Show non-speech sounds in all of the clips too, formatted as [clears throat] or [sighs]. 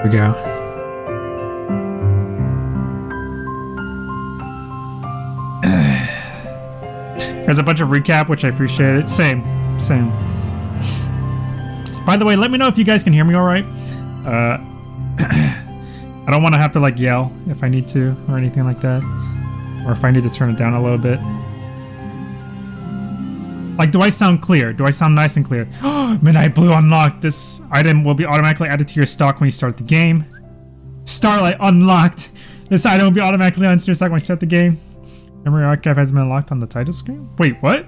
Here we go. There's a bunch of recap, which I appreciate it. Same, same. By the way, let me know if you guys can hear me all right. Uh, [clears throat] I don't want to have to like yell if I need to or anything like that. Or if I need to turn it down a little bit. Like, do I sound clear? Do I sound nice and clear? [gasps] Midnight Blue unlocked. This item will be automatically added to your stock when you start the game. Starlight unlocked. This item will be automatically added to your stock when you start the game. Memory archive has been unlocked on the title screen. Wait, what?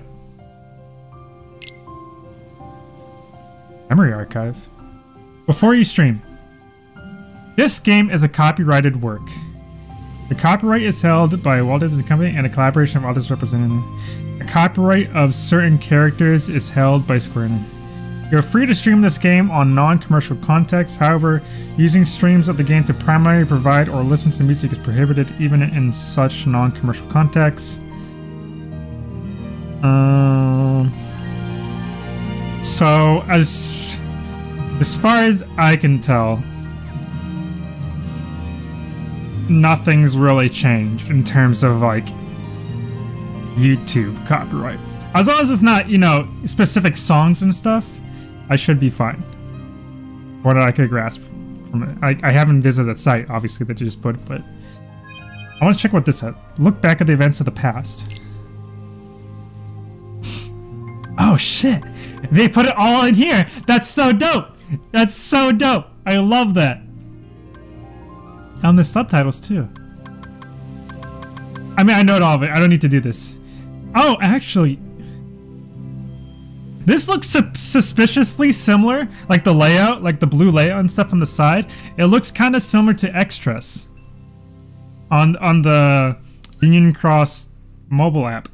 Memory archive. Before you stream. This game is a copyrighted work. The copyright is held by Walt Disney Company and a collaboration of others representing copyright of certain characters is held by Square Enix. You're free to stream this game on non-commercial contexts, However, using streams of the game to primarily provide or listen to the music is prohibited even in such non-commercial contexts. Um, so as as far as I can tell, nothing's really changed in terms of like YouTube copyright. As long as it's not, you know, specific songs and stuff, I should be fine. What I could grasp from it. I, I haven't visited that site, obviously, that you just put, but I want to check what this says. Look back at the events of the past. Oh shit! They put it all in here! That's so dope! That's so dope! I love that! And the subtitles too. I mean, I know all of it. I don't need to do this. Oh, actually, this looks su suspiciously similar, like the layout, like the blue layout and stuff on the side. It looks kind of similar to Extras on on the Union Cross mobile app.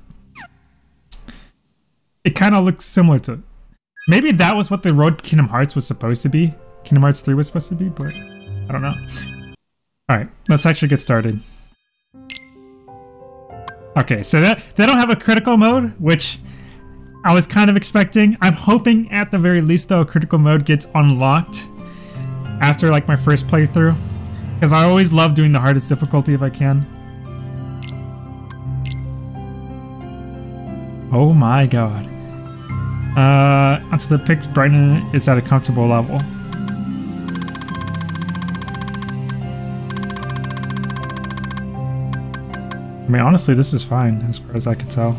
It kind of looks similar to it. Maybe that was what the Road Kingdom Hearts was supposed to be. Kingdom Hearts 3 was supposed to be, but I don't know. Alright, let's actually get started. Okay, so that they don't have a critical mode, which I was kind of expecting. I'm hoping at the very least though critical mode gets unlocked after like my first playthrough. Because I always love doing the hardest difficulty if I can. Oh my god. Uh, until the pitch brightness is at a comfortable level. I mean, honestly, this is fine as far as I can tell.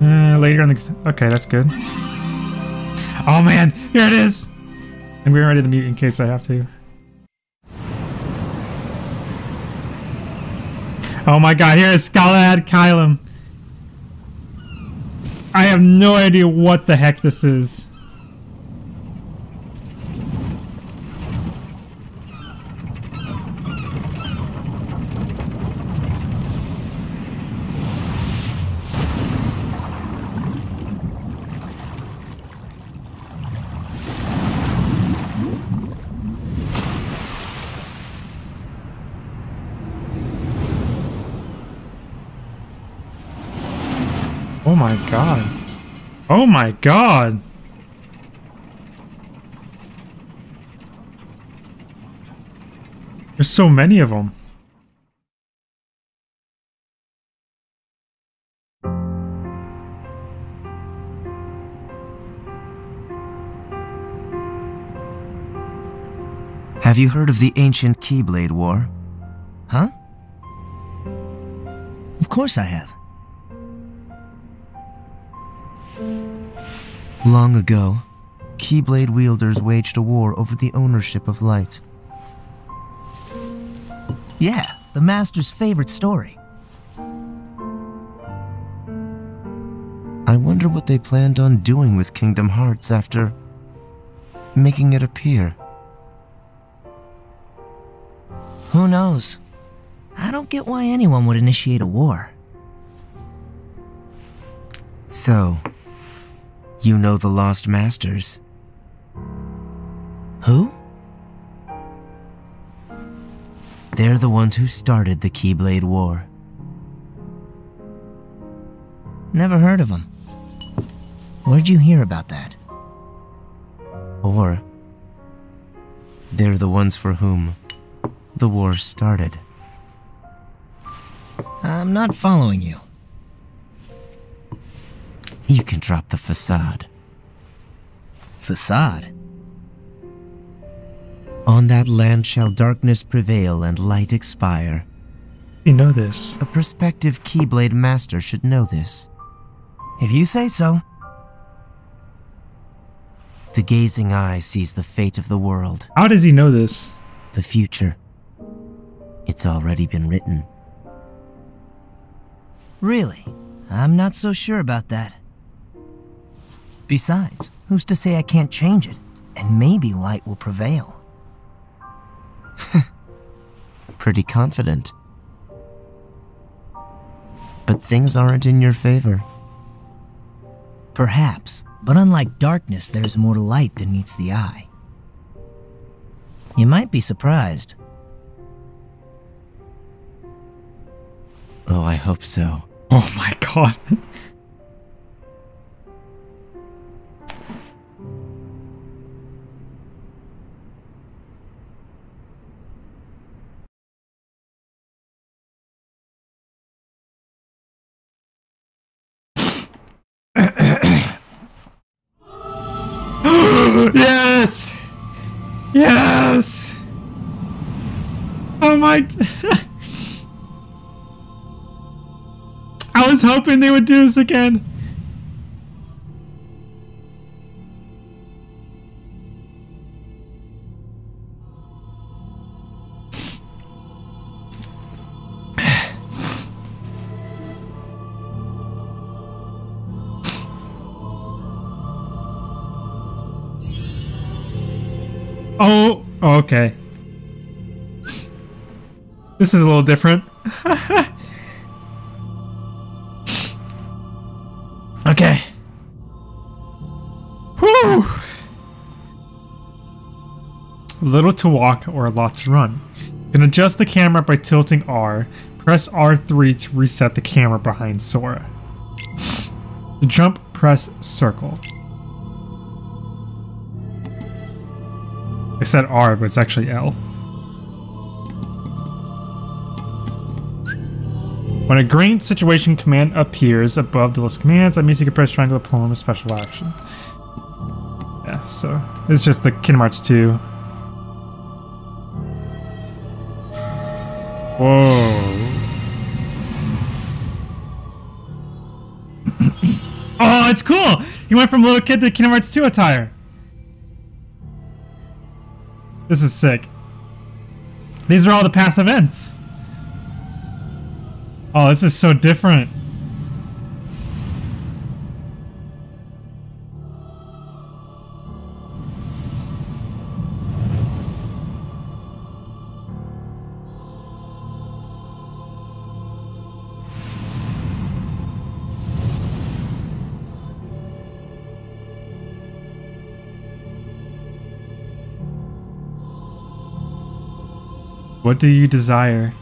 Uh, later in the... Okay, that's good. Oh man, here it is! I'm getting ready to mute in case I have to. Oh my god, here is Galahad Kylum. I have no idea what the heck this is. My god. Oh my god. There's so many of them. Have you heard of the ancient Keyblade War? Huh? Of course I have. Long ago, Keyblade wielders waged a war over the ownership of light. Yeah, the Master's favorite story. I wonder what they planned on doing with Kingdom Hearts after making it appear. Who knows? I don't get why anyone would initiate a war. So, you know the Lost Masters? Who? They're the ones who started the Keyblade War. Never heard of them. Where'd you hear about that? Or They're the ones for whom the war started. I'm not following you. You can drop the facade. Facade? On that land shall darkness prevail and light expire. You know this. A prospective Keyblade master should know this. If you say so. The gazing eye sees the fate of the world, How does he know this? the future. It's already been written. Really? I'm not so sure about that. Besides, who's to say I can't change it? And maybe light will prevail. [laughs] Pretty confident. But things aren't in your favor. Perhaps, but unlike darkness, there's more to light than meets the eye. You might be surprised. Oh, I hope so. Oh my god. [laughs] yes! Yes! Oh my... [laughs] I was hoping they would do this again. Okay. This is a little different. [laughs] okay. Whew. Little to walk or a lot to run. You can adjust the camera by tilting R. Press R3 to reset the camera behind Sora. To jump, press circle. Said R, but it's actually L. When a green situation command appears above the list of commands, that means you can press triangle to perform a special action. Yeah, so it's just the Kingdom Hearts 2. Whoa. [coughs] oh, it's cool! He went from little kid to Kingdom Hearts 2 attire. This is sick. These are all the past events. Oh, this is so different. Do you desire?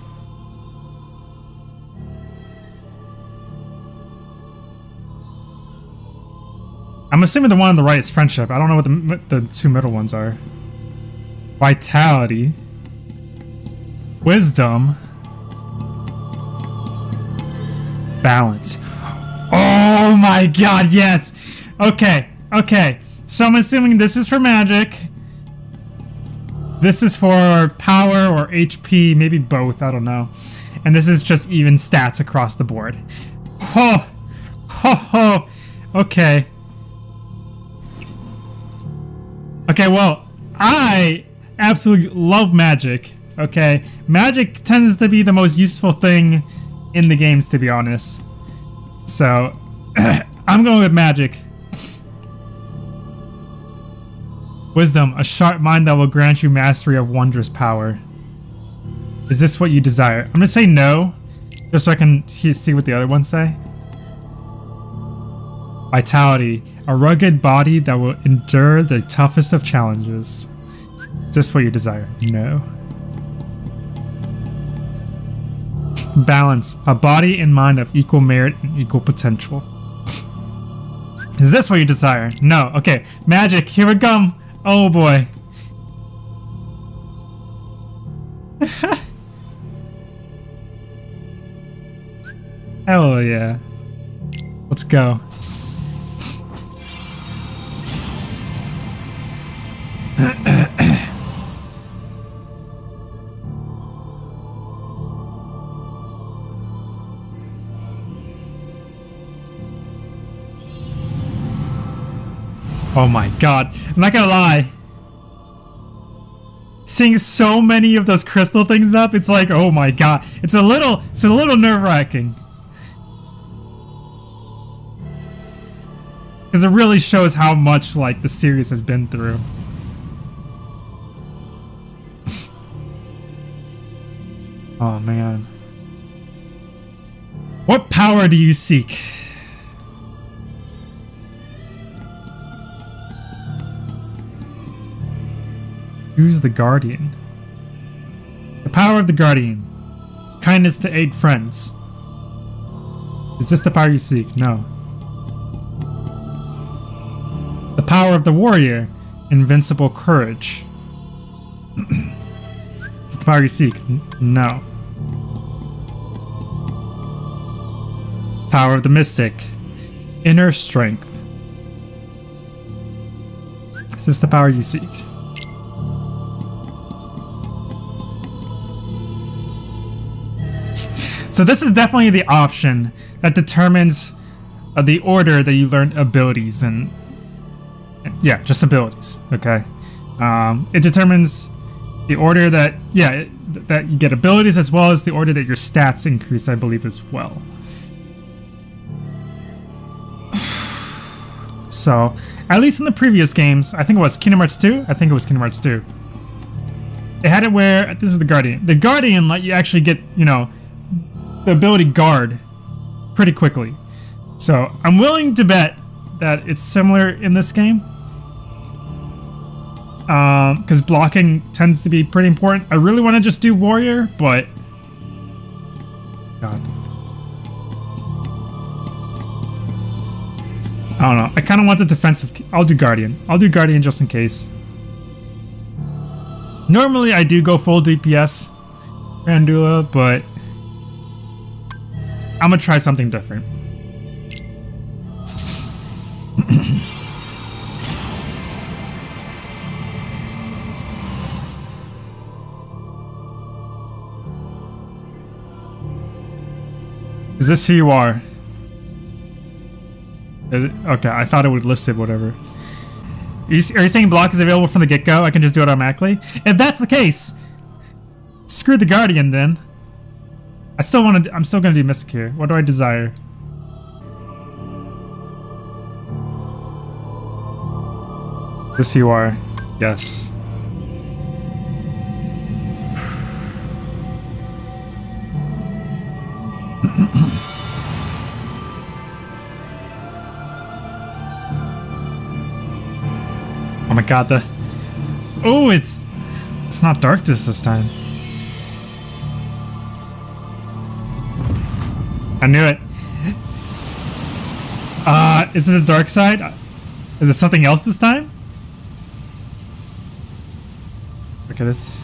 I'm assuming the one on the right is friendship. I don't know what the, the two middle ones are. Vitality. Wisdom. Balance. Oh my god, yes! Okay, okay. So I'm assuming this is for magic. This is for power or HP, maybe both, I don't know. And this is just even stats across the board. Ho! Ho ho! Okay. Okay, well, I absolutely love magic. Okay, magic tends to be the most useful thing in the games, to be honest. So, [clears throat] I'm going with magic. Wisdom, a sharp mind that will grant you mastery of wondrous power. Is this what you desire? I'm gonna say no, just so I can see what the other ones say. Vitality, a rugged body that will endure the toughest of challenges. Is this what you desire? No. Balance, a body and mind of equal merit and equal potential. Is this what you desire? No. Okay. Magic, here we come. Oh boy. [laughs] Hell yeah. Let's go. [clears throat] oh my god. I'm not gonna lie. Seeing so many of those crystal things up, it's like, oh my god. It's a little, it's a little nerve-wracking. Because it really shows how much, like, the series has been through. [laughs] oh, man. What power do you seek? Who's the Guardian? The power of the Guardian. Kindness to aid friends. Is this the power you seek? No. The power of the warrior. Invincible courage. [clears throat] is the power you seek? N no. Power of the mystic. Inner strength. Is this the power you seek? So this is definitely the option that determines uh, the order that you learn abilities and, and yeah, just abilities. Okay, um, it determines the order that yeah it, that you get abilities as well as the order that your stats increase. I believe as well. [sighs] So, at least in the previous games, I think it was Kingdom Hearts 2. I think it was Kingdom Hearts 2. It had it where this is the Guardian. The Guardian let you actually get you know the ability guard pretty quickly. So I'm willing to bet that it's similar in this game. Because um, blocking tends to be pretty important. I really want to just do warrior, but... God. I don't know. I kind of want the defensive... I'll do guardian. I'll do guardian just in case. Normally I do go full DPS Grandula, but I'm gonna try something different. Is this who you are? Okay, I thought it would list it, whatever. Are you, are you saying block is available from the get-go? I can just do it automatically? If that's the case, screw the Guardian then. I still want to. I'm still gonna do Mystic here. What do I desire? This you are. Yes. [clears throat] oh my god, the... Oh, it's... It's not darkness this time. I knew it. Uh, is it the dark side? Is it something else this time? Look at this.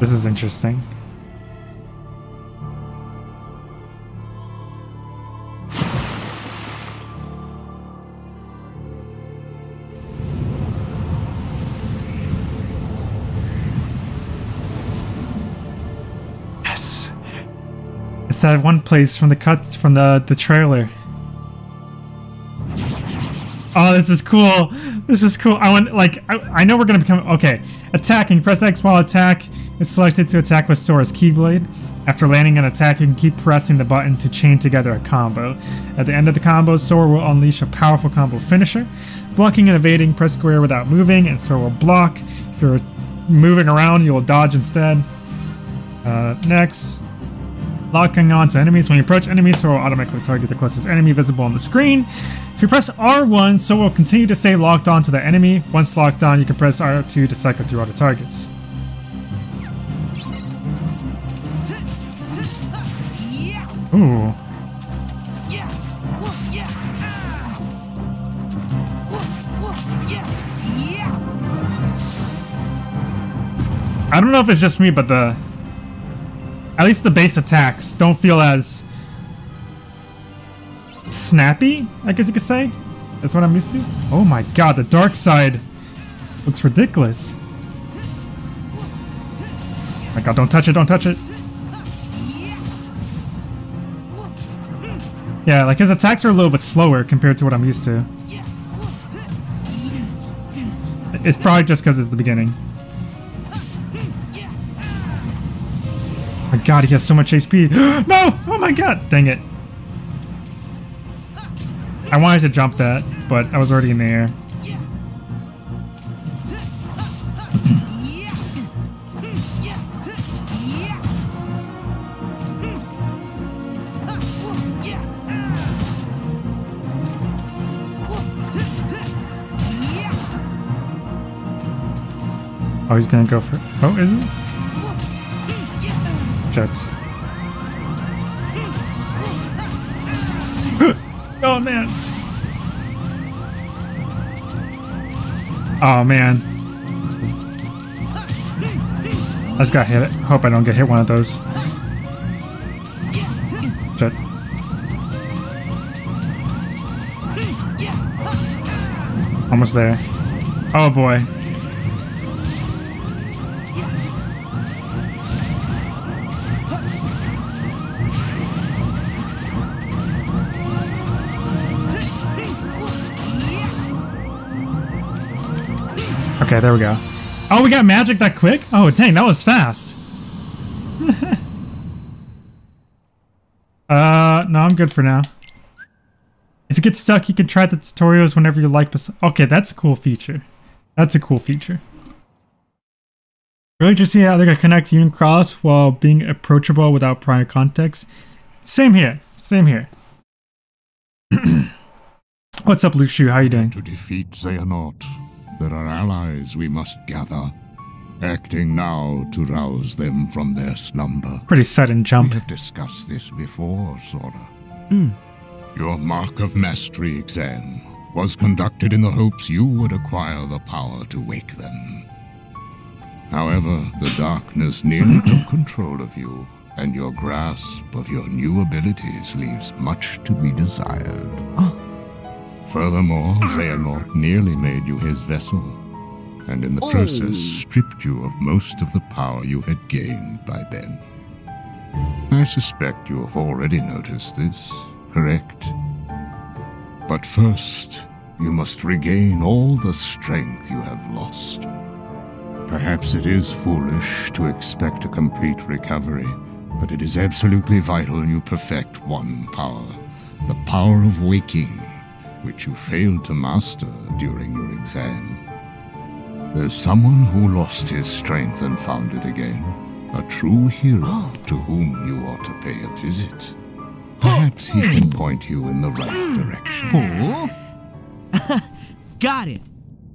This is interesting. That one place from the cuts from the the trailer. Oh, this is cool. This is cool. I want like I, I know we're gonna become okay. Attacking. Press X while attack is selected to attack with Sora's Keyblade. After landing an attack, you can keep pressing the button to chain together a combo. At the end of the combo, Sora will unleash a powerful combo finisher. Blocking and evading, press square without moving, and Sora will block. If you're moving around, you will dodge instead. Uh, next, locking onto enemies. When you approach enemies, so it will automatically target the closest enemy visible on the screen. If you press R1, so it will continue to stay locked on to the enemy. Once locked on, you can press R2 to cycle through all the targets. Ooh. I don't know if it's just me, but the at least the base attacks don't feel as snappy, I guess you could say. That's what I'm used to. Oh my god, the dark side looks ridiculous. my god, don't touch it, don't touch it. Yeah, like his attacks are a little bit slower compared to what I'm used to. It's probably just because it's the beginning. God, he has so much HP. [gasps] no! Oh my god! Dang it. I wanted to jump that, but I was already in the air. Oh, he's gonna go for. Oh, is he? [laughs] Oh man. Oh man. I just got hit. Hope I don't get hit one of those. Jet. Almost there. Oh boy. Okay, there we go. Oh, we got magic that quick? Oh, dang, that was fast. [laughs] uh, no, I'm good for now. If you get stuck, you can try the tutorials whenever you like. Okay, that's a cool feature. That's a cool feature. Really just see how going to connect Unicross while being approachable without prior context. Same here. Same here. [clears throat] What's up, Luxu? How you doing? To defeat Xehanort, there are allies we must gather, acting now to rouse them from their slumber. Pretty sudden jump. We have discussed this before, Sora. Hmm. Your Mark of Mastery exam was conducted in the hopes you would acquire the power to wake them. However, the darkness nearly took [clears throat] control of you, and your grasp of your new abilities leaves much to be desired. Oh. Furthermore, Xehanort nearly made you his vessel, and in the Oh. process stripped you of most of the power you had gained by then. I suspect you have already noticed this, correct? But first, you must regain all the strength you have lost. Perhaps it is foolish to expect a complete recovery, but it is absolutely vital you perfect one power the power of waking which you failed to master during your exam. There's someone who lost his strength and found it again. A true hero to whom you ought to pay a visit. Perhaps he can point you in the right direction. Oh? [laughs] Got it.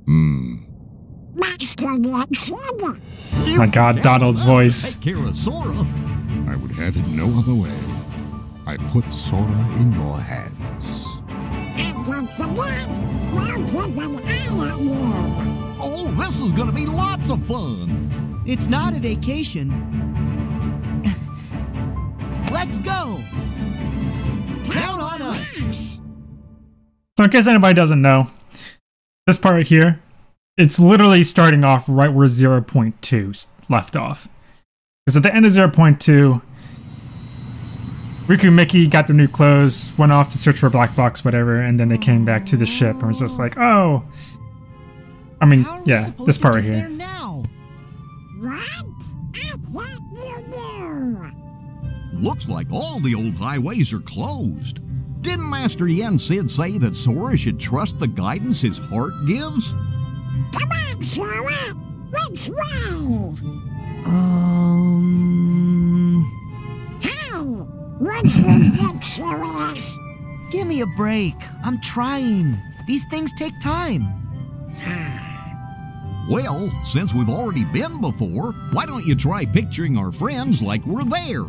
Hmm. Master Yoda. Oh my god, Donald's voice. Take care of Sora. I would have it no other way. I put Sora in your hands. And don't forget, we'll keep an eye on you. Oh, this is gonna be lots of fun. It's not a vacation. Let's go. Count on us. So in case anybody doesn't know, this part right here, it's literally starting off right where 0.2 left off. Because at the end of 0.2, Riku and Mickey got their new clothes, went off to search for a black box, whatever, and then they came back to the ship and was just like, oh. I mean, How are we yeah, this part right here. What? I thought you knew. Looks like all the old highways are closed. Didn't Master Yen Sid say that Sora should trust the guidance his heart gives? Come on, Sora. Which way? Um. Hey, would you get serious? Give me a break. I'm trying. These things take time. Well, since we've already been before, why don't you try picturing our friends like we're there?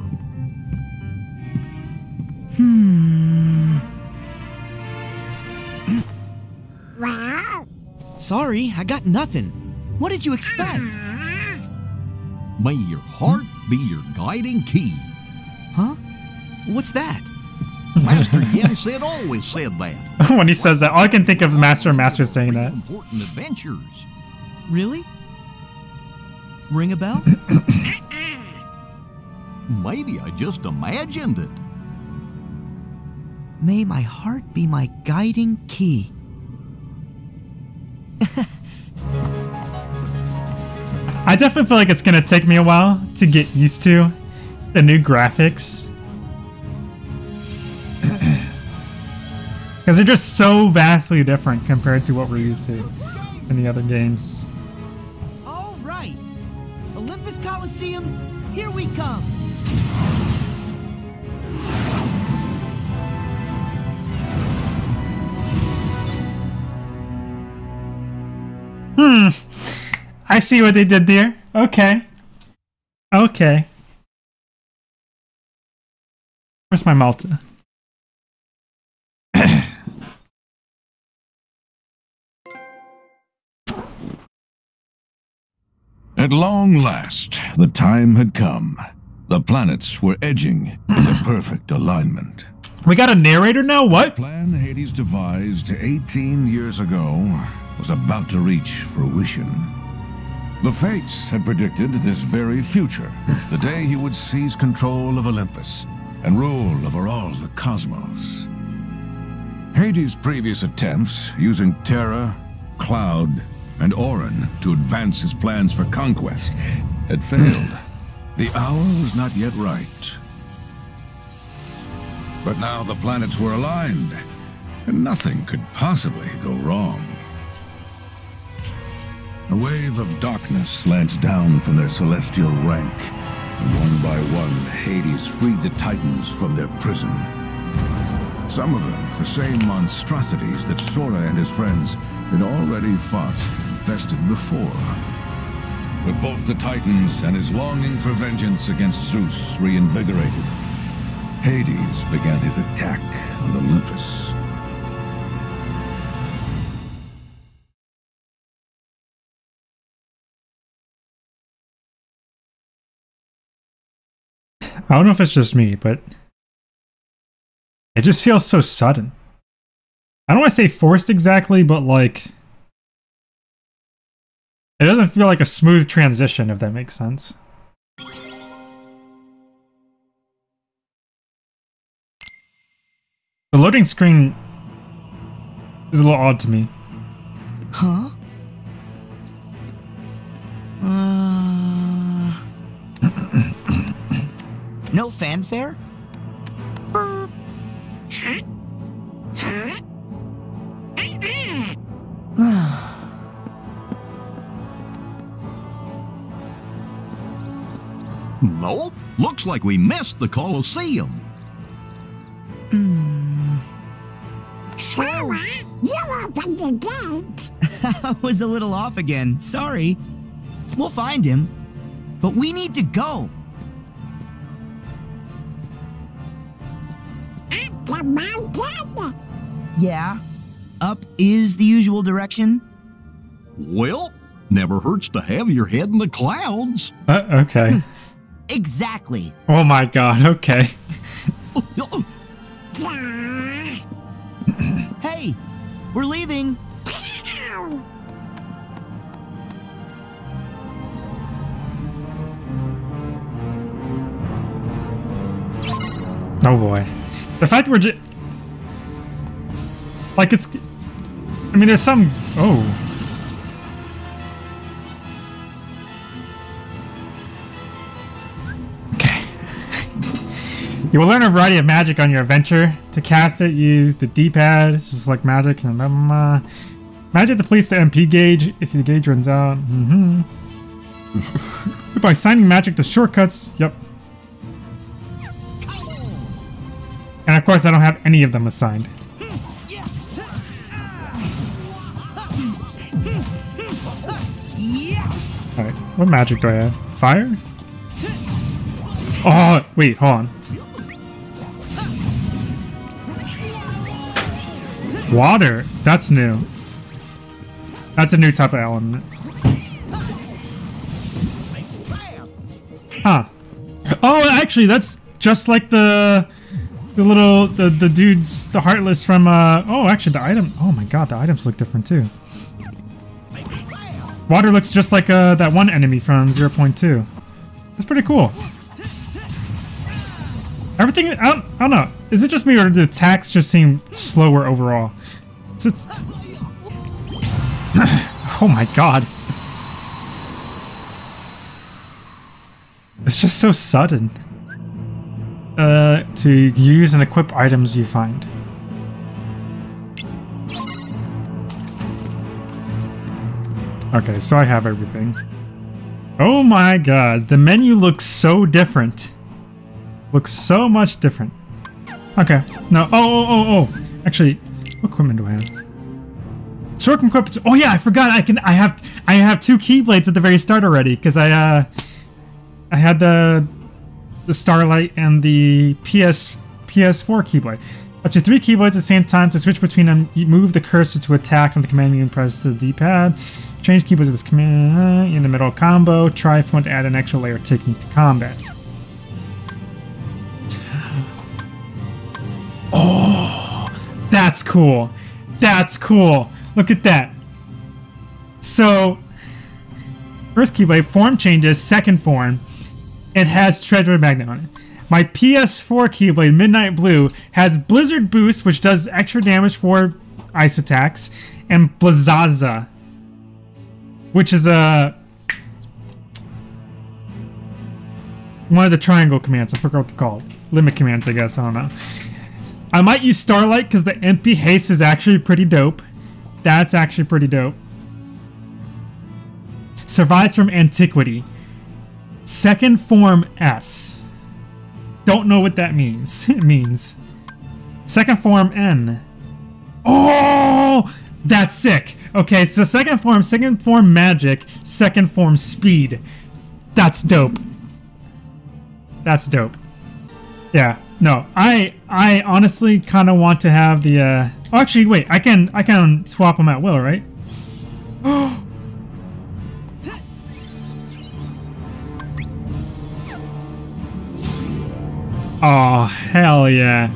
Hmm. Well, Sorry, I got nothing. What did you expect? uh, May your heart be your guiding key. Huh? What's that? Master [laughs] Yen Sid always said that. [laughs] when he says that, all I can think of is Master and Master saying that. Important adventures. Really? Ring a bell? [coughs] Maybe I just imagined it. May my heart be my guiding key. [laughs] I definitely feel like it's gonna take me a while to get used to the new graphics. Because they're just so vastly different compared to what we're used to in the other games. All right. Olympus Coliseum, here we come. Hmm. I see what they did there. Okay. Okay. Where's my Malta? At long last, the time had come. The planets were edging into perfect alignment. We got a narrator now? What? Plan Hades devised 18 years ago was about to reach fruition. The Fates had predicted this very future, the day he would seize control of Olympus and rule over all the cosmos. Hades' previous attempts, using Terra, Cloud, and Auron to advance his plans for conquest, had failed. Hmm. The hour was not yet right. But now the planets were aligned, and nothing could possibly go wrong. A wave of darkness slant down from their celestial rank, and one by one, Hades freed the Titans from their prison. Some of them, the same monstrosities that Sora and his friends had already fought and bested before. But both the Titans and his longing for vengeance against Zeus reinvigorated. Hades began his attack on Olympus. I don't know if it's just me, but it just feels so sudden. I don't want to say forced exactly, but like it doesn't feel like a smooth transition, if that makes sense. The loading screen is a little odd to me. Huh? Uh... [coughs] no fanfare? [sighs] Nope. Looks like we missed the Colosseum. Hmm. Sora, you opened the gate. [laughs] I was a little off again. Sorry. We'll find him. But we need to go. Up the mountain. Yeah. Up is the usual direction. Well, never hurts to have your head in the clouds. Uh, okay. [laughs] Exactly. oh my god, okay. [laughs] Hey, we're leaving. Oh boy. The fact we're just. Like it's. I mean, there's some. Oh. Okay. you will learn a variety of magic on your adventure. To cast it, use the D-pad. Just like magic and blah, blah. Magic depletes the MP gauge if the gauge runs out. Mm-hmm. [laughs] By signing magic to shortcuts. Yep. And of course, I don't have any of them assigned. What magic do I have? Fire? Oh, wait, hold on. Water? That's new. That's a new type of element. Huh. Oh, actually, that's just like the the little the the dudes, the heartless from. uh Oh, actually, the item. Oh my god, the items look different too. Water looks just like uh, that one enemy from 0.2. That's pretty cool. Everything, I don't, I don't know. Is it just me or the attacks just seem slower overall? It's, it's [sighs] oh my god. It's just so sudden. Uh, to use and equip items you find. Okay, so I have everything. Oh my god, the menu looks so different. Looks so much different. Okay, no, oh, oh, oh, oh. Actually, what equipment do I have? Sword equipment. Oh yeah, I forgot. I can. I have. I have two keyblades at the very start already because I. uh I had the the Starlight and the PS PS4 keyblade. Up to three keyblades at the same time to switch between them. You move the cursor to attack on the command and press the D-pad. Change keyblades with this command uh, in the middle combo. Try if you want to add an extra layer of technique to combat. [gasps] Oh, that's cool. That's cool. Look at that. So, first keyblade, form changes, second form. It has Treasure Magnet on it. My PS4 Keyblade, Midnight Blue, has Blizzard Boost, which does extra damage for ice attacks, and Blizzaza, which is a one of the triangle commands. I forgot what they're called. Limit commands, I guess. I don't know. I might use Starlight because the MP haste is actually pretty dope. That's actually pretty dope. Survives from antiquity. Second form S. Don't know what that means. [laughs] it means. Second form N. Oh! That's sick. Okay, so second form, second form magic, second form speed. That's dope. That's dope. Yeah. No, I I honestly kind of want to have the. Uh, oh, actually, wait. I can I can swap them at will, right? [gasps] oh hell yeah,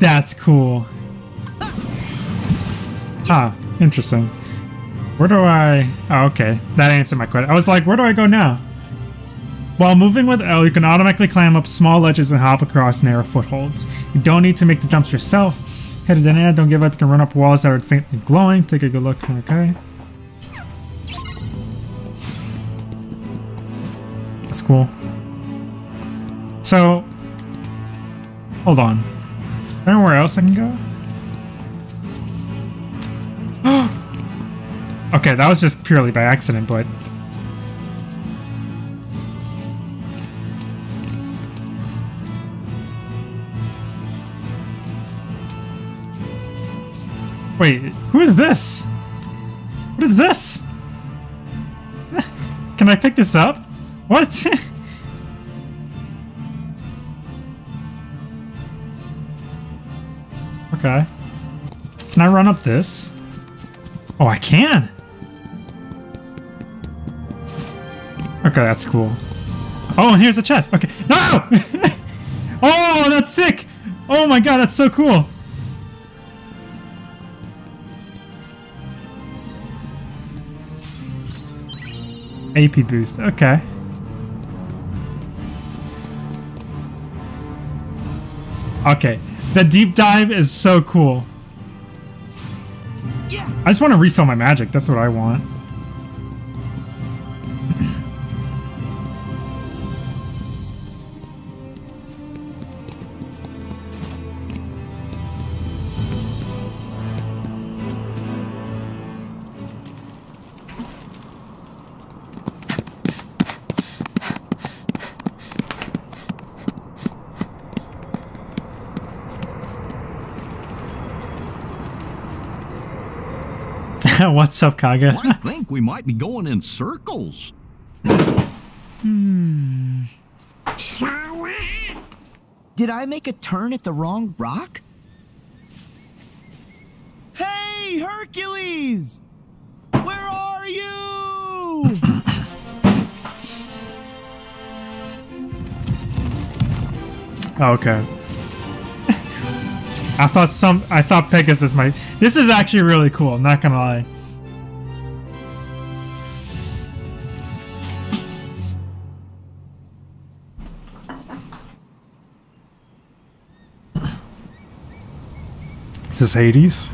that's cool. Ah, interesting. Where do I... Oh, okay. That answered my question. I was like, where do I go now? While moving with L, you can automatically climb up small ledges and hop across narrow footholds. You don't need to make the jumps yourself. Headed in air, don't give up. You can run up walls that are faintly glowing. Take a good look. Okay. That's cool. So, hold on. Anywhere else I can go? Okay, that was just purely by accident, but... Wait, who is this? What is this? [laughs] Can I pick this up? What? [laughs] okay. Can I run up this? Oh, I can! Okay, that's cool. Oh, and here's a chest. Okay. No! [laughs] oh, that's sick! Oh my god, that's so cool! AP boost. Okay. Okay. The deep dive is so cool. I just want to refill my magic. That's what I want. [laughs] What's up, Kaga? I think we might be going in circles. Hmm. Did I make a turn at the wrong rock? Hey, Hercules! Where are you? [laughs] Oh, okay. [laughs] I thought some. I thought Pegasus might. This is actually really cool. I'm not gonna lie. This Hades?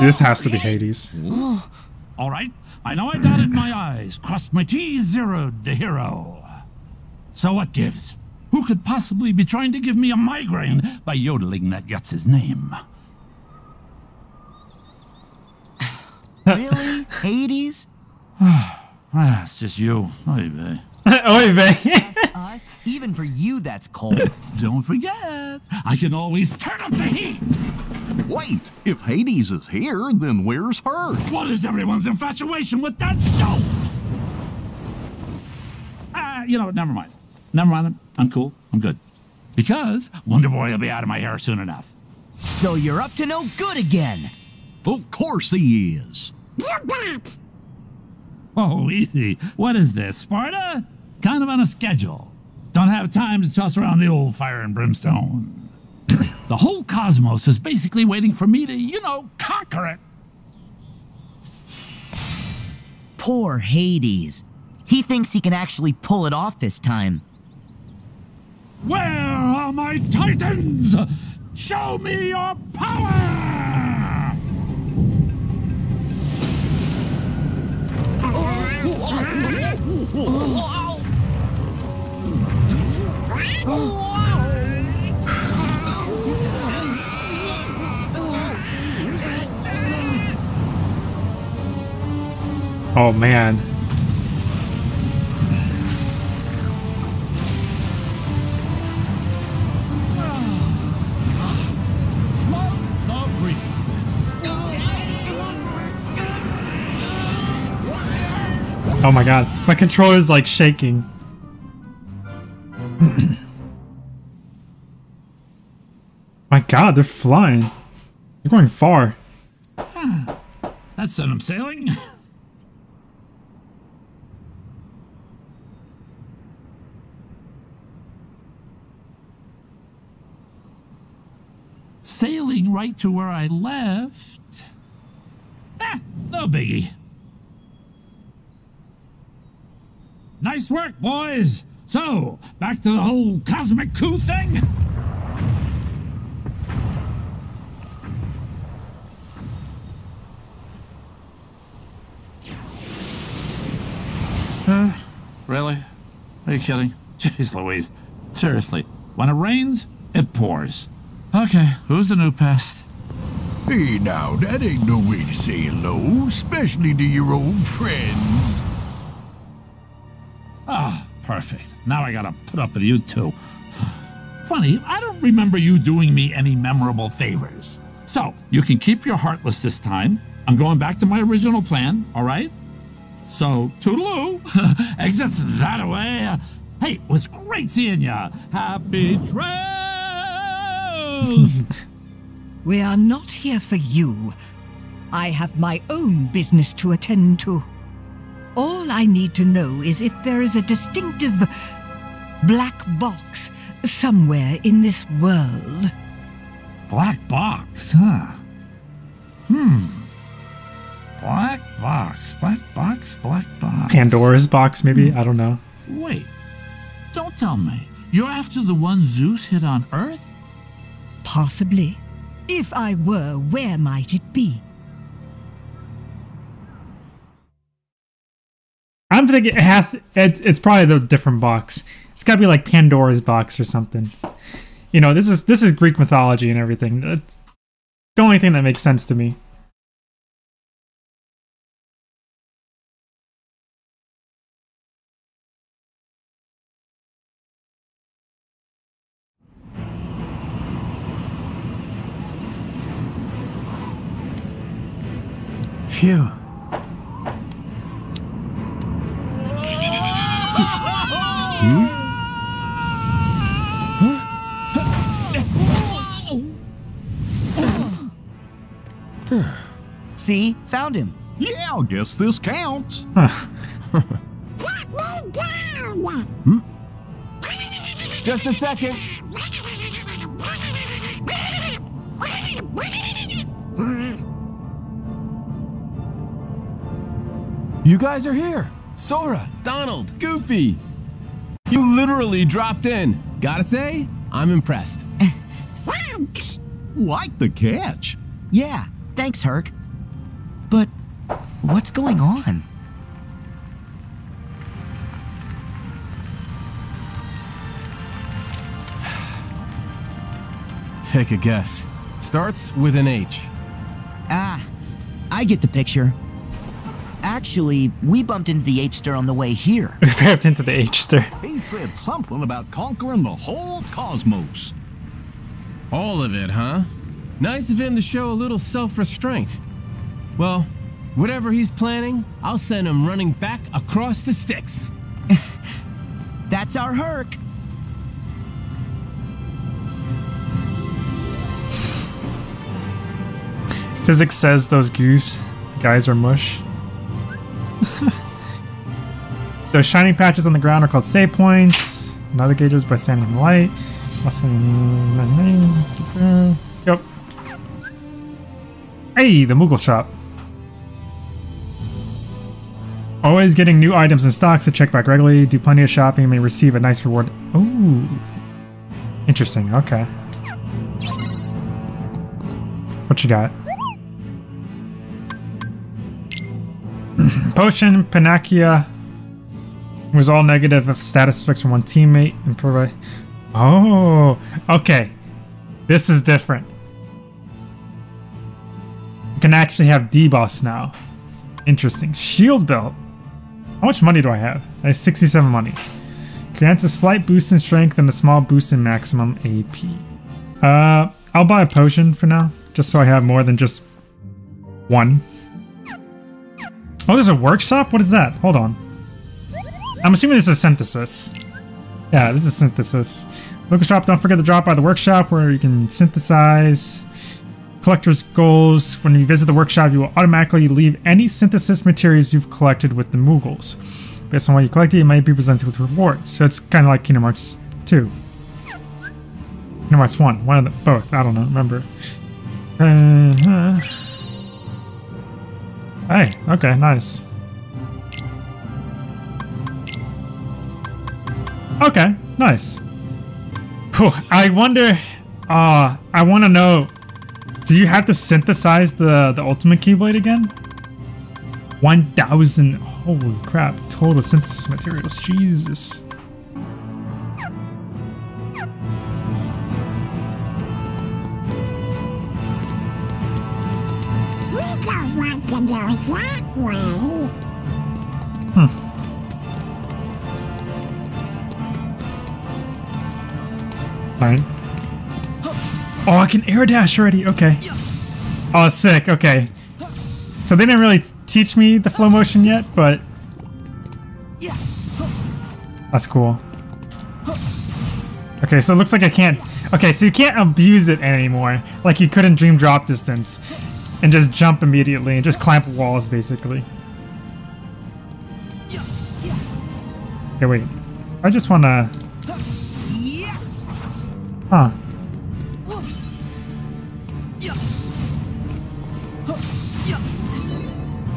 This has to be Hades. All right, I know I dotted my I's, crossed my T's, zeroed the hero. So what gives? Who could possibly be trying to give me a migraine by yodeling that Yutz's name? Really? Hades? [sighs] Ah, it's just you. Oy vey. [laughs] Oy vey. [laughs] Us? Even for you, that's cold. [laughs] Don't forget, I can always turn up the heat. Wait, if Hades is here, then where's her? What is everyone's infatuation with that stone? Ah, you know what? Never mind. Never mind. I'm cool. I'm good. Because Wonder Boy will be out of my hair soon enough. So you're up to no good again. Of course he is. You bet! Oh, easy. What is this, Sparta? Kind of on a schedule. Don't have time to toss around the old fire and brimstone. [clears throat] the whole cosmos is basically waiting for me to, you know, conquer it. Poor Hades. He thinks he can actually pull it off this time. Where are my titans? Show me your power! Oh Oh, man. The breeze. Oh my god. My controller's like shaking. God, they're flying. They're going far. That sent him sailing. [laughs] Sailing right to where I left. Ah, no biggie. Nice work, boys. So, back to the whole cosmic coup thing? Really? Are you kidding? [laughs] Jeez Louise. Seriously, when it rains, it pours. Okay, who's the new pest? Hey now, that ain't no way to say hello, especially to your old friends. Ah, perfect. Now I gotta put up with you too. Funny, I don't remember you doing me any memorable favors. So, you can keep your heartless this time. I'm going back to my original plan, alright? So, toodaloo. [laughs] Exits that away. Hey, it was great seeing ya. Happy trails! [laughs] We are not here for you. I have my own business to attend to. All I need to know is if there is a distinctive black box somewhere in this world. Black box, huh? Hmm. Black box, black box, black box. Pandora's box, maybe? Hmm. I don't know. Wait, don't tell me. You're after the one Zeus hid on Earth? Possibly. If I were, where might it be? I'm thinking it has. It's, it's probably the different box. It's got to be like Pandora's box or something. You know, this is this is Greek mythology and everything. It's the only thing that makes sense to me. Phew. See? Found him. Yeah, I guess this counts. Get me down! Just a second. [laughs] You guys are here. Sora, Donald, Goofy. You literally dropped in. Gotta say, I'm impressed. Thanks. [laughs] Like the catch. Yeah, thanks, Herc. But what's going on? [sighs] Take a guess. Starts with an H. Ah, I get the picture. Actually, we bumped into the H-Star on the way here. [laughs] We bumped into the H-Star. He said something about conquering the whole cosmos. All of it, huh? Nice of him to show a little self-restraint. Well, whatever he's planning, I'll send him running back across the Styx. [laughs] That's our Herc. Physics says those goose guys are mush. [laughs] those shining patches on the ground are called save points. Navigators by standing in light. Yep. Hey, the Moogle shop. Always getting new items and stocks to check back regularly. Do plenty of shopping and may receive a nice reward. Ooh. Interesting. Okay. What you got? Potion, Panacea was all negative if status effects from one teammate and provide. Oh, okay. This is different. You can actually have debuffs now. Interesting. Shield belt. How much money do I have? I have 67 money. Grants a slight boost in strength and a small boost in maximum AP. Uh, I'll buy a potion for now, just so I have more than just one. Oh, there's a workshop? What is that? Hold on. I'm assuming this is synthesis. Yeah, this is synthesis. Workshop, don't forget to drop by the workshop where you can synthesize collector's goals. When you visit the workshop, you will automatically leave any synthesis materials you've collected with the Moogles. Based on what you collected, you might be presented with rewards. So it's kind of like Kingdom Hearts 2. Kingdom Hearts 1. One of the both. I don't know. Remember. Uh, Hey, okay, nice. Okay, nice. Whew, I wonder, uh, I want to know, do you have to synthesize the, the ultimate Keyblade again? 1,000, holy crap, total synthesis materials, Jesus. To go that way. Hmm. Fine. Oh, I can air dash already. Okay. Oh, sick. Okay. So they didn't really teach me the flow motion yet, but that's cool. Okay, so it looks like I can't. Okay, so you can't abuse it anymore, like you could in Dream Drop Distance, and just jump immediately and just clamp walls, basically. Okay, wait. I just want to. Huh.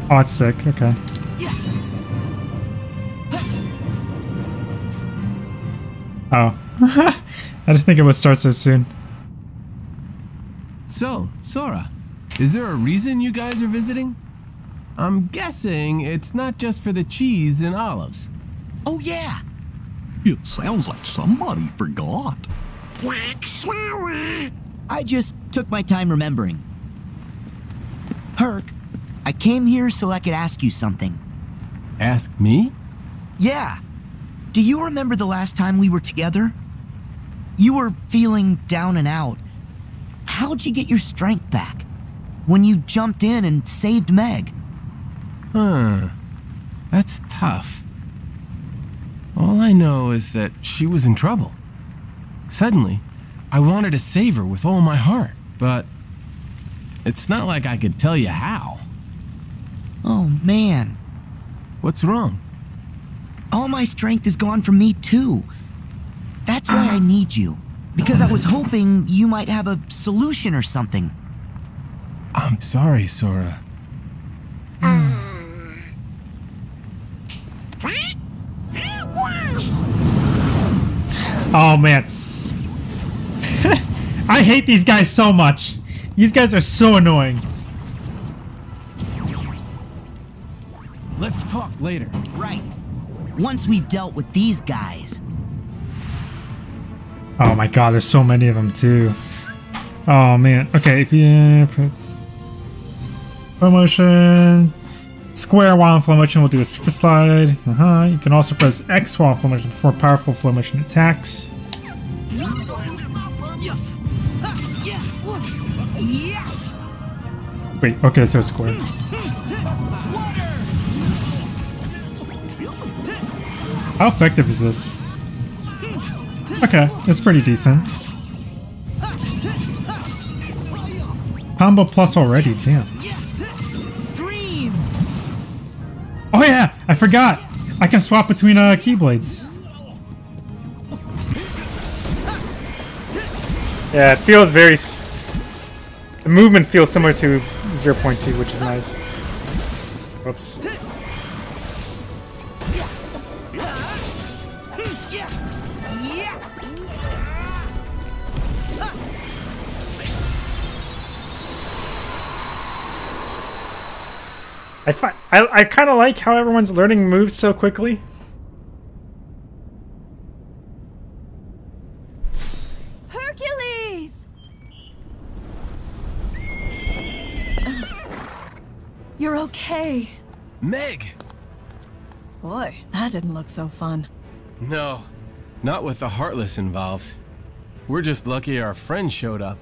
Oh, it's sick. Okay. Oh. [laughs] I didn't think it would start so soon. So, Sora, is there a reason you guys are visiting? I'm guessing it's not just for the cheese and olives. Oh, yeah. It sounds like somebody forgot. Jack Sora. I just took my time remembering. Herc, I came here so I could ask you something. Ask me? Yeah. Do you remember the last time we were together? You were feeling down and out. How'd you get your strength back? When you jumped in and saved Meg? Huh. That's tough. All I know is that she was in trouble. Suddenly, I wanted to save her with all my heart, but it's not like I could tell you how. Oh, man. What's wrong? all my strength is gone from me too. That's why I need you. Because I was hoping you might have a solution or something. I'm sorry, Sora. Hmm. Oh man. [laughs] I hate these guys so much. These guys are so annoying. Let's talk later. Right. Once we've dealt with these guys. Oh my god, there's so many of them too. Oh man. Okay, if you put flow motion, square while in flow motion We'll do a super slide. Uh huh. You can also press X while in flow motion for powerful flow motion attacks. Wait, okay, so square. How effective is this? Okay, it's pretty decent. Combo plus already, damn. Oh yeah, I forgot. I can swap between uh, keyblades. Yeah, it feels very. The movement feels similar to 0.2, which is nice. Whoops. I, fi I, I kind of like how everyone's learning moves so quickly. Hercules! [sighs] You're okay. Meg! Boy, that didn't look so fun. No, not with the Heartless involved. We're just lucky our friend showed up.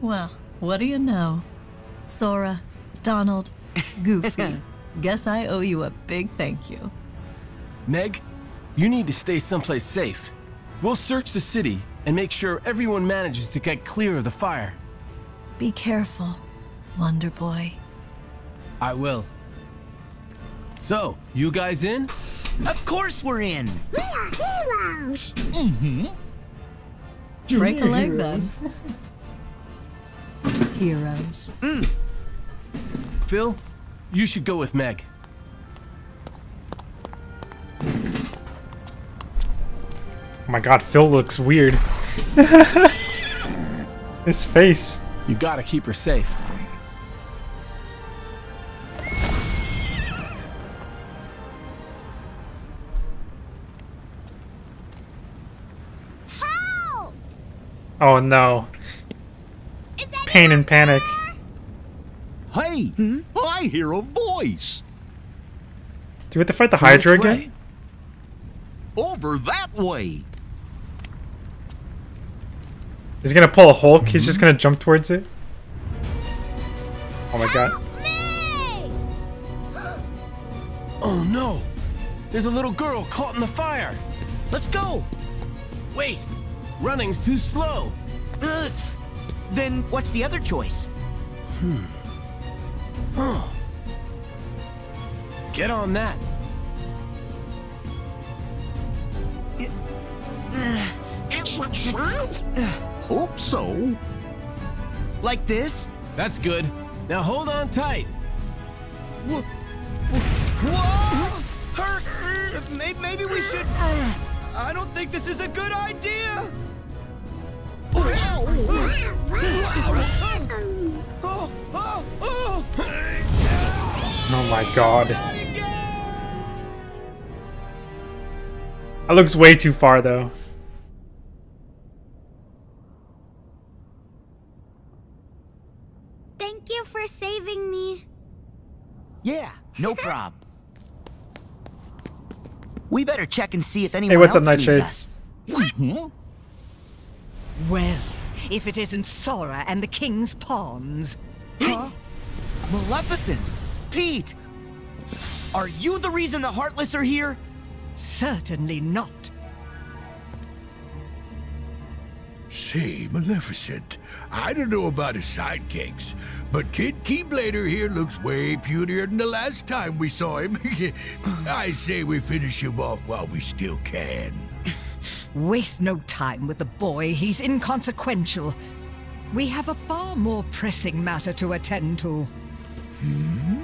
Well, what do you know? Sora, Donald, Goofy. [laughs] Guess I owe you a big thank you. Meg, you need to stay someplace safe. We'll search the city and make sure everyone manages to get clear of the fire. Be careful, Wonder Boy. I will. So, you guys in? Of course we're in. We are heroes. Mm-hmm. Break a leg then. Heroes. Phil, you should go with Meg. Oh my god, Phil looks weird. [laughs] His face. You gotta keep her safe. Help! Oh no. It's pain and panic. Hey, I hear a voice. Do we have to fight the Hydra which again? Over that way. He's gonna pull a Hulk. He's just gonna jump towards it. Oh my god. [gasps] Oh no! There's a little girl caught in the fire! Let's go! Wait! Running's too slow! Uh, then what's the other choice? Hmm. Huh. Get on that. Hope so. Like this? That's good. Now hold on tight. Whoa! Hurt! Maybe, maybe we should. I don't think this is a good idea. Oh, oh, oh. Oh my god. That looks way too far though. Thank you for saving me. Yeah, no [laughs] prob. We better check and see if anyone what's up, else needs Nightshade? us. Mm-hmm. Well, if it isn't Sora and the King's Pawns. Huh? Maleficent! Pete! Are you the reason the Heartless are here? Certainly not. Say, Maleficent, I don't know about his sidekicks, but Kid Keyblader here looks way putier than the last time we saw him. [laughs] I say we finish him off while we still can. [laughs] Waste no time with the boy. He's inconsequential. We have a far more pressing matter to attend to. Hmm?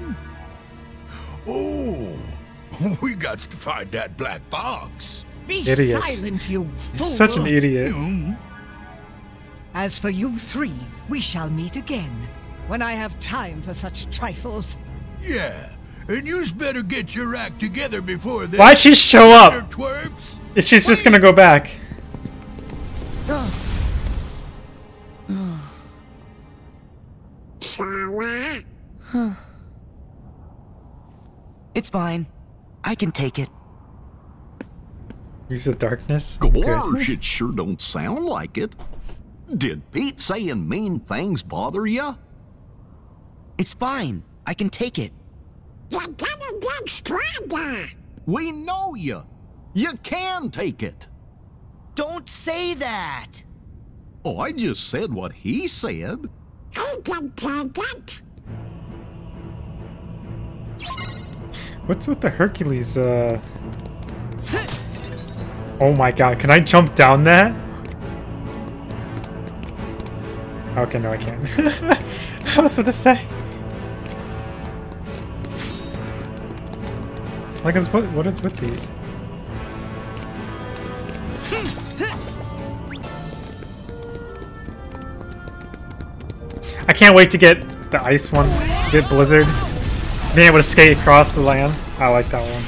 Oh, [laughs] we got to find that black box. Be Idiot. silent, you fool! He's such an idiot. Hmm. As for you three, we shall meet again when I have time for such trifles. Yeah, and you's better get your act together before then. Why'd she show up? Twerps. If she's just gonna go back. Sarah? It's fine. I can take it. Use the darkness. Gorge, [laughs] it sure don't sound like it. Did Pete saying mean things bother you? It's fine. I can take it. You're gonna get stronger. We know you. You can take it. Don't say that. Oh, I just said what he said. He can take it. What's with the Hercules, uh... Oh my god, can I jump down that? Okay, no I can't. [laughs] I was about to say. Like, is what, what is with these? I can't wait to get the ice one, get Blizzard. Being able to skate across the land. I like that one.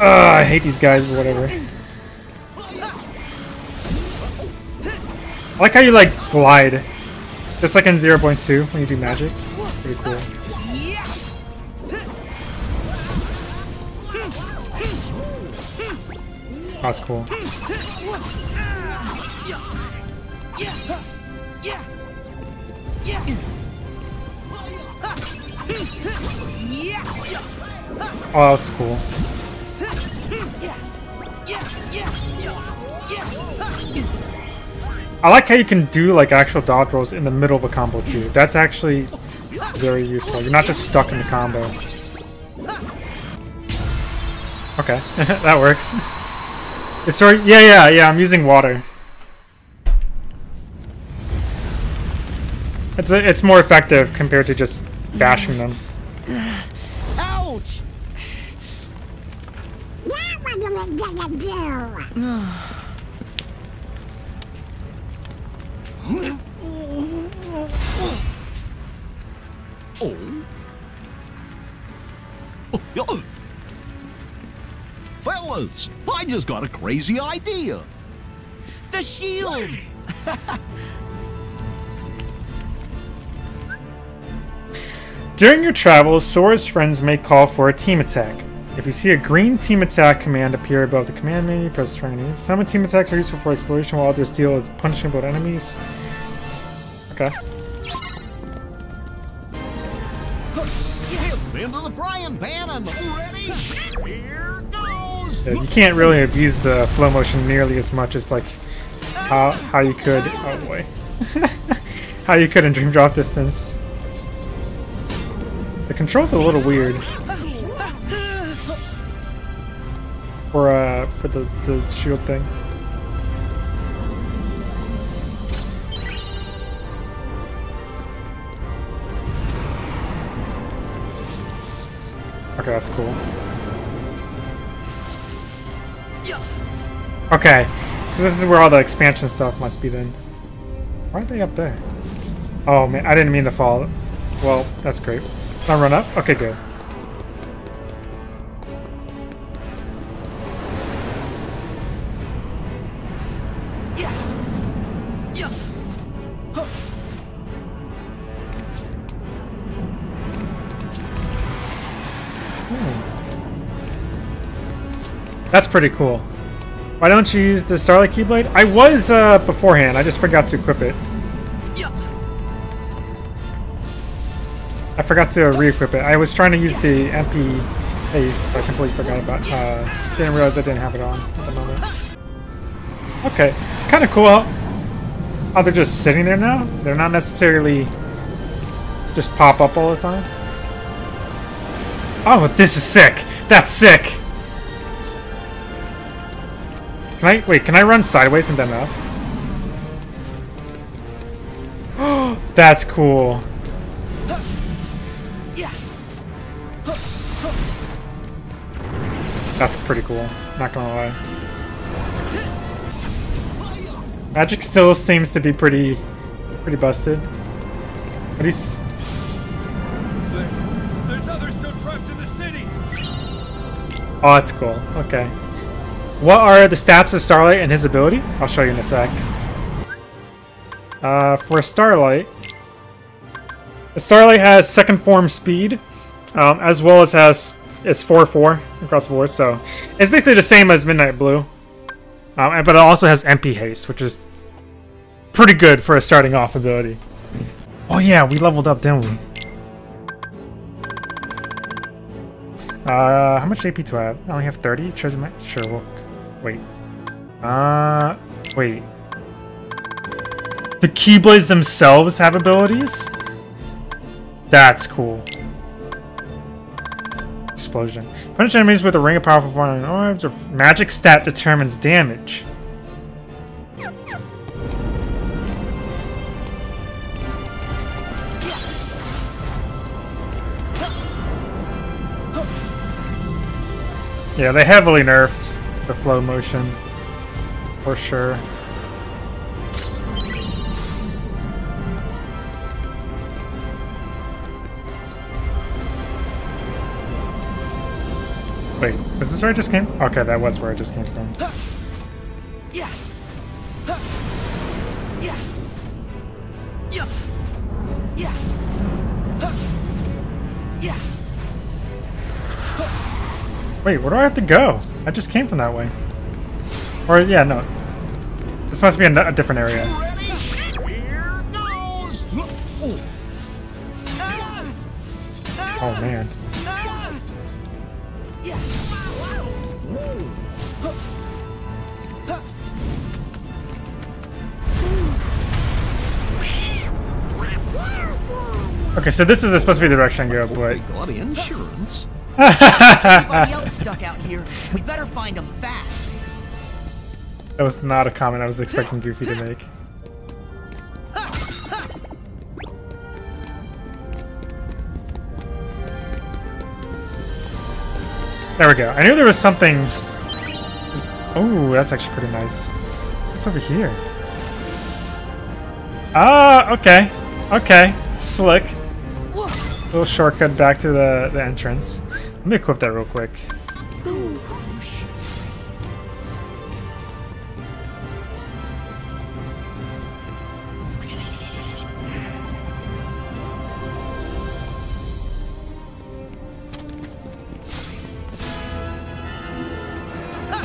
Ugh, I hate these guys, but whatever. I like how you like glide. Just like in 0.2 when you do magic. Pretty cool. That's cool. Oh, that was cool. I like how you can do like actual dodge rolls in the middle of a combo too. That's actually very useful. You're not just stuck in the combo. Okay, [laughs] that works. It's sort yeah, yeah, yeah, I'm using water. It's it's more effective compared to just bashing them. Ouch! Now what are we gonna do? Oh. Oh, yeah. Fellas, I just got a crazy idea. The shield! [laughs] During your travels, Sora's friends may call for a team attack. If you see a green team attack command appear above the command menu, press triangle. Some team attacks are useful for exploration, while others deal with punishing about enemies. Okay. Into the frying pan and ready? Here goes. Yeah, you can't really abuse the flow motion nearly as much as like how how you could. Oh boy, [laughs] how you could in Dream Drop Distance. The controls are a little weird. For uh for the the shield thing. Okay, that's cool. Okay, so this is where all the expansion stuff must be then. Why are they up there? Oh man, I didn't mean to fall. Well, that's great. I run up? Okay, good. That's pretty cool. Why don't you use the Starlight Keyblade? I was uh, beforehand. I just forgot to equip it. I forgot to re-equip it. I was trying to use the MP haste, but I completely forgot about. Uh, didn't realize I didn't have it on at the moment. Okay, it's kind of cool. How they're just sitting there now. They're not necessarily just pop up all the time. Oh, this is sick. That's sick. Can I wait? Can I run sideways and then up? [gasps] That's cool. That's pretty cool. Not gonna lie. Magic still seems to be pretty, pretty busted. But he's. There's, there's others still trapped in the city. Oh, that's cool. Okay. What are the stats of Starlight and his ability? I'll show you in a sec. Uh, for Starlight, Starlight has second form speed, um, as well as has it's 4-4 across the board, so it's basically the same as Midnight Blue. Um, but it also has MP Haste, which is pretty good for a starting off ability. Oh yeah, we leveled up, didn't we? Uh, how much AP do I have? I only have 30? Chosen my... Sure, we'll... Wait. Uh, wait. The Keyblades themselves have abilities? That's cool explosion. Punish enemies with a ring of powerful fire orbs or magic stat determines damage. Yeah, they heavily nerfed the flow motion. For sure. Wait, is this where I just came? Okay, that was where I just came from. Yeah. Yeah. Yeah. Yeah. Yeah. Wait, where do I have to go? I just came from that way. Or, yeah, no. This must be a, a different area. Oh, man. Okay, so this is supposed to be the direction I go, but... Got insurance. anybody else stuck out here? We better find them fast. That was not a comment I was expecting Goofy to make. There we go. I knew there was something... Oh, that's actually pretty nice. What's over here? Ah, okay. Okay. Slick. Little shortcut back to the, the entrance. Let me equip that real quick.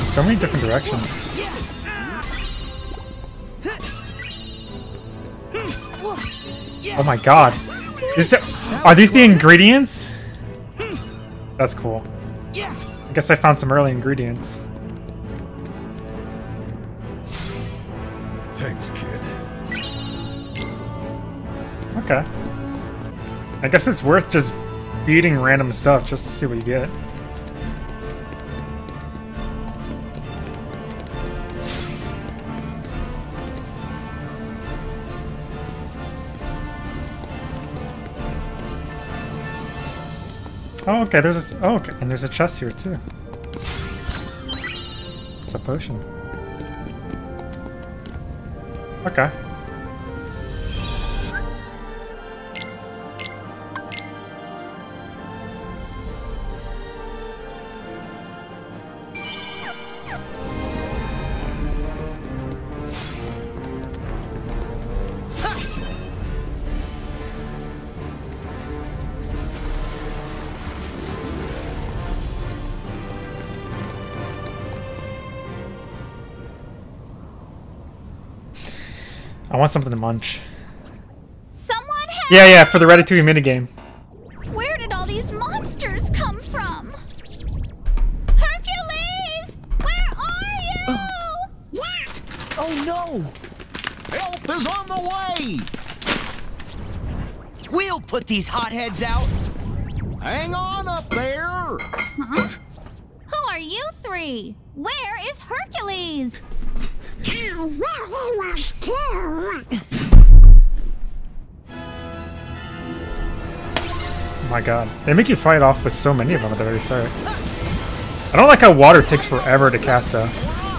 So many different directions. Oh my god. Is it, are these the ingredients? That's cool. I guess I found some early ingredients. Thanks, kid. Okay. I guess it's worth just beating random stuff just to see what you get. Oh, okay, there's a... Oh, okay, and there's a chest here, too. It's a potion. Okay. want something to munch. Someone Yeah, yeah, for the Ratatouille minigame. Where did all these monsters come from? Hercules! Where are you? Oh, oh no! Help is on the way! We'll put these hotheads out! Hang on a They make you fight off with so many of them at the very start. I don't like how water takes forever to cast a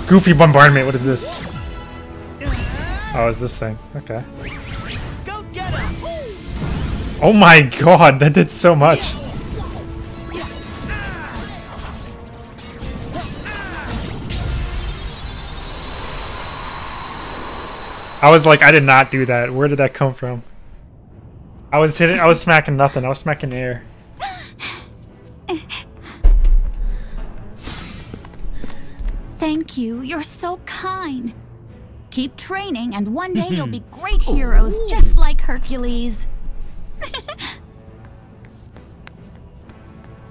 goofy bombardment. What is this? Oh, it's this thing. Okay. Oh my god, that did so much. I was like, I did not do that. Where did that come from? I was hitting, I was smacking nothing. I was smacking air. You. You're so kind. Keep training, and one day you'll be [laughs] great heroes, just like Hercules. [laughs]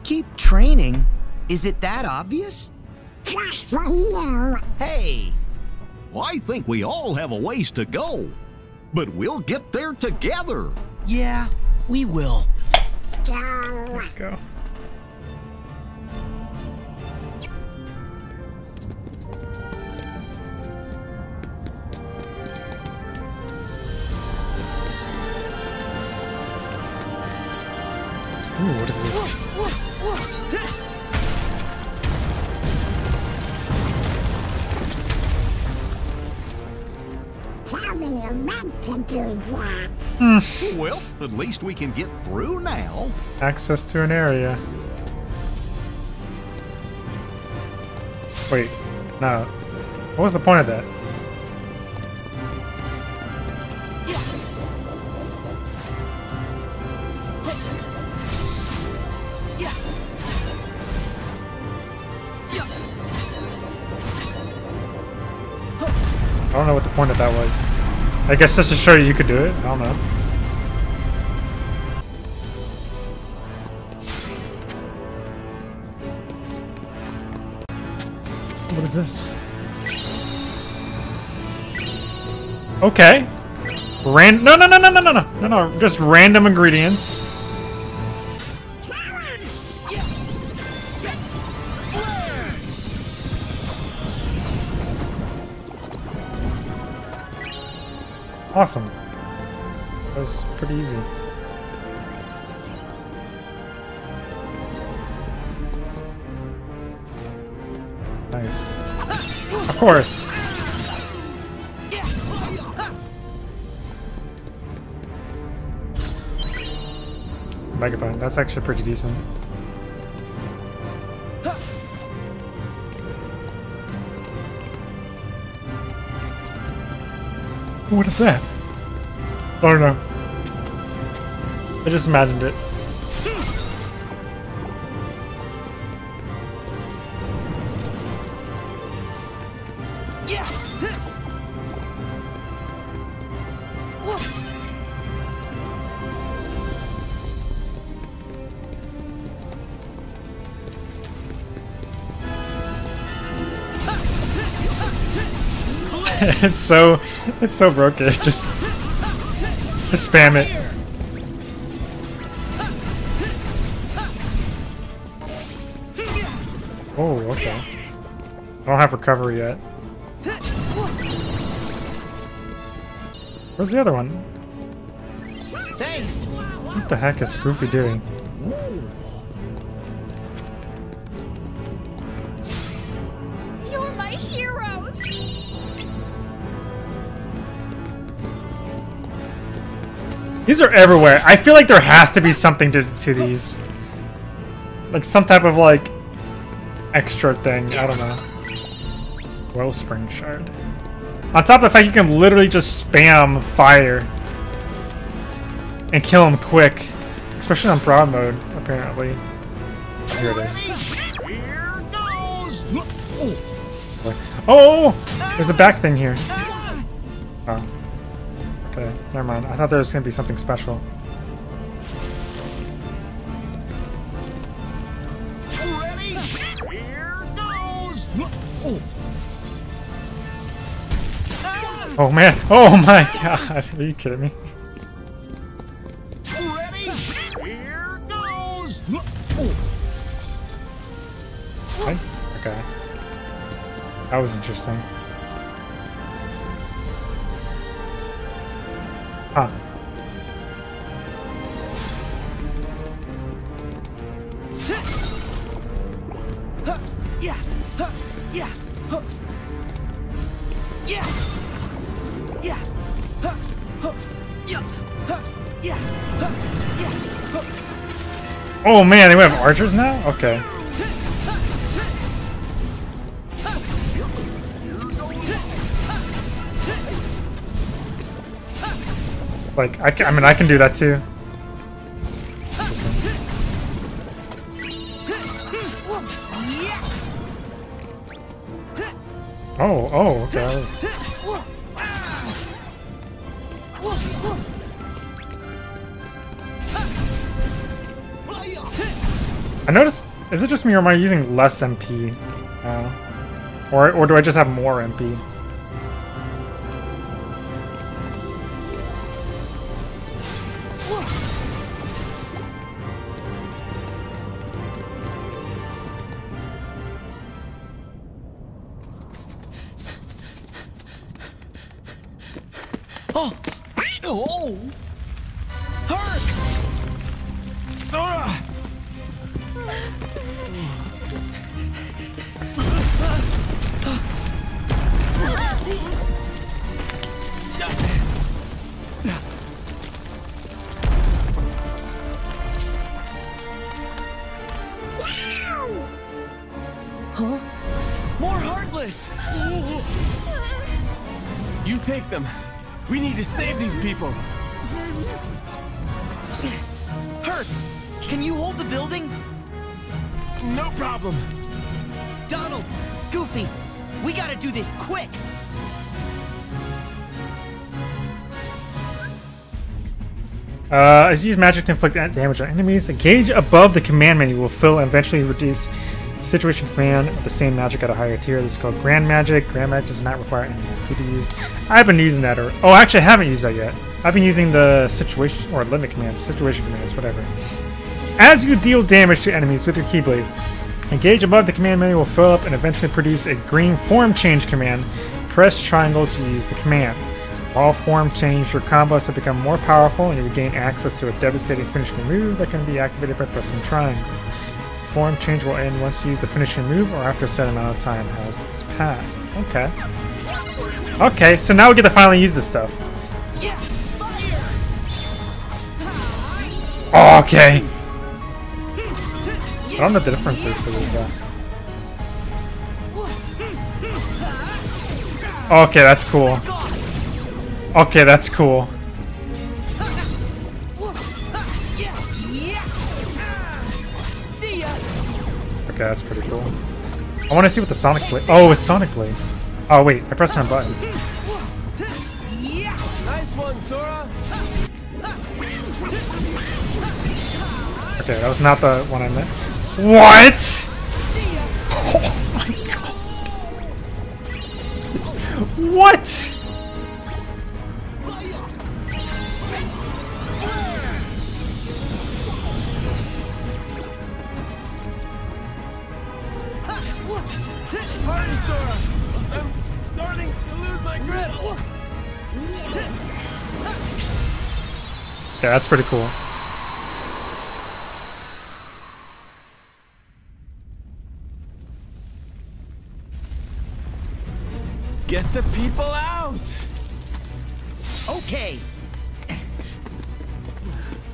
Keep training? Is it that obvious? Just for you. Hey! I think we all have a ways to go, but we'll get there together. Yeah, we will. Go. Go. That. Well, at least we can get through now. Access to an area. Wait, no. What was the point of that? I don't know what the point of that was. I guess just to show you you could do it. I don't know. What is this? Okay. Ran no no no no no no no no no just random ingredients. Awesome. That was pretty easy. Nice. Of course. Megabyte. That's actually pretty decent. What is that? Oh, I don't know. I just imagined it. [laughs] it's so it's so broken. [laughs] Just just spam it. Oh, okay. I don't have recovery yet. Where's the other one? Thanks. What the heck is Goofy doing? These are everywhere. I feel like there has to be something to, to these. Like some type of like extra thing. I don't know. Wellspring shard. On top of the fact you can literally just spam fire and kill him quick. Especially on broad mode, apparently. Here it is. Oh! There's a back thing here. Never mind. I thought there was gonna be something special. Ready? Here goes! Oh. Oh man! [laughs] Oh my god! Are you kidding me? Ready? Here goes. Okay. That was interesting. Oh man, they have archers now? Okay. Like, I, can, I mean, I can do that too. Me or am I using less MP now? Uh, or, or do I just have more MP? Problem. Donald! Goofy! We gotta do this quick! Uh, as you use magic to inflict damage on enemies, a gauge above the command menu will fill and eventually reduce situation command of the same magic at a higher tier. This is called Grand Magic. Grand Magic does not require any MP to use. I've been using that, or oh, actually, I haven't used that yet. I've been using the situation or limit commands, situation commands, whatever. As you deal damage to enemies with your Keyblade, a gauge above the command menu will fill up and eventually produce a green form change command. Press triangle to use the command. While form change, your combos have become more powerful and you will gain access to a devastating finishing move that can be activated by pressing triangle. Form change will end once you use the finishing move or after a set amount of time has passed. Okay. Okay, so now we get to finally use this stuff. Okay. I don't know the difference is for this guy. Okay, that's cool. Okay, that's cool. Okay, that's pretty cool. I want to see what the Sonic Blade. Oh, it's Sonic Blade. Oh wait, I pressed my button. Nice one, Sora. Okay, that was not the one I meant. What? Oh my god. What? Yeah, that's pretty cool. Get the people out. Okay.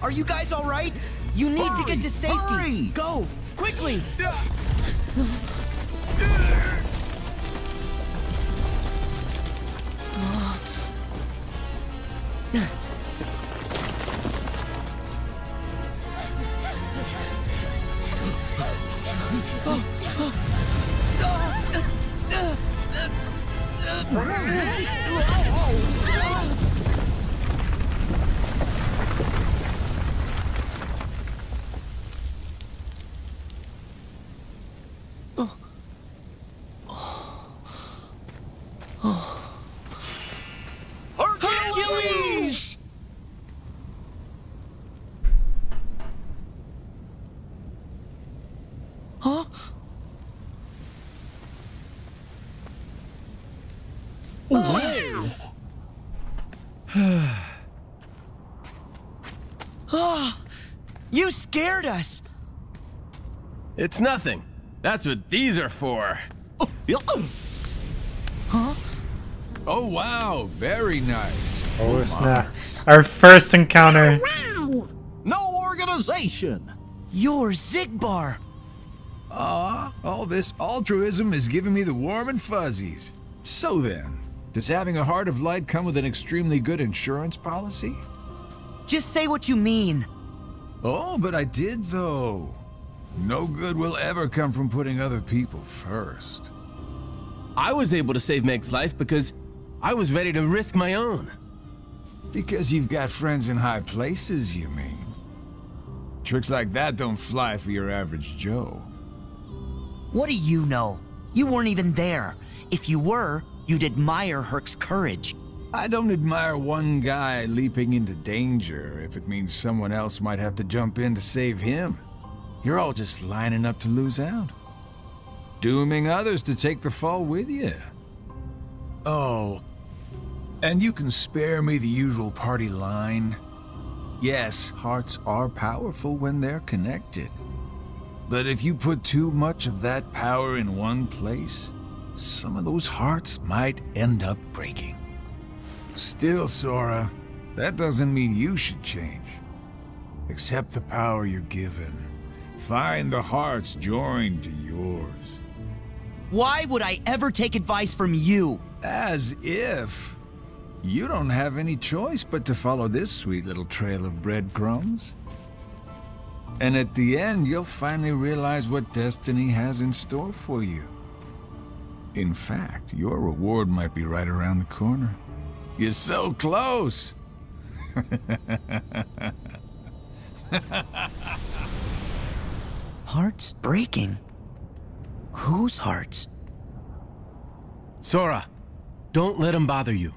Are you guys all right? You need to get to safety. hurry. Go, quickly. Us. It's nothing. That's what these are for. Huh? Oh, wow. Very nice. Oh, oh snap! Our first encounter. No organization. You're Xigbar. Aw, all this altruism is giving me the warm and fuzzies. So then, does having a heart of light come with an extremely good insurance policy? Just say what you mean. Oh, but I did though. No good will ever come from putting other people first. I was able to save Meg's life because I was ready to risk my own. Because you've got friends in high places, you mean? Tricks like that don't fly for your average Joe. What do you know? You weren't even there. If you were, you'd admire Herc's courage. I don't admire one guy leaping into danger if it means someone else might have to jump in to save him. You're all just lining up to lose out. Dooming others to take the fall with you. Oh, and you can spare me the usual party line. Yes, hearts are powerful when they're connected. But if you put too much of that power in one place, some of those hearts might end up breaking. Still, Sora, that doesn't mean you should change. Accept the power you're given. Find the hearts joined to yours. Why would I ever take advice from you? As if. You don't have any choice but to follow this sweet little trail of breadcrumbs. And at the end, you'll finally realize what destiny has in store for you. In fact, your reward might be right around the corner. You're so close! [laughs] Hearts breaking? Whose hearts? Sora, don't let him bother you.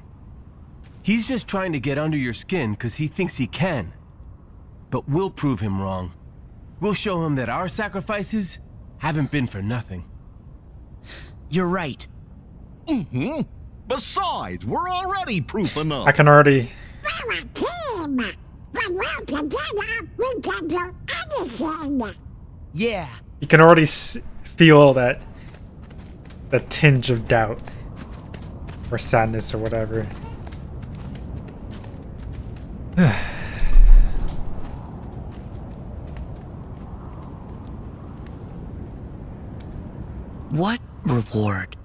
He's just trying to get under your skin because he thinks he can. But we'll prove him wrong. We'll show him that our sacrifices haven't been for nothing. You're right. Mm-hmm. Besides, we're already proof enough. I can already. We're a team. When we're together, we can do anything. Yeah. You can already s- feel that. The tinge of doubt. Or sadness or whatever. [sighs] What reward?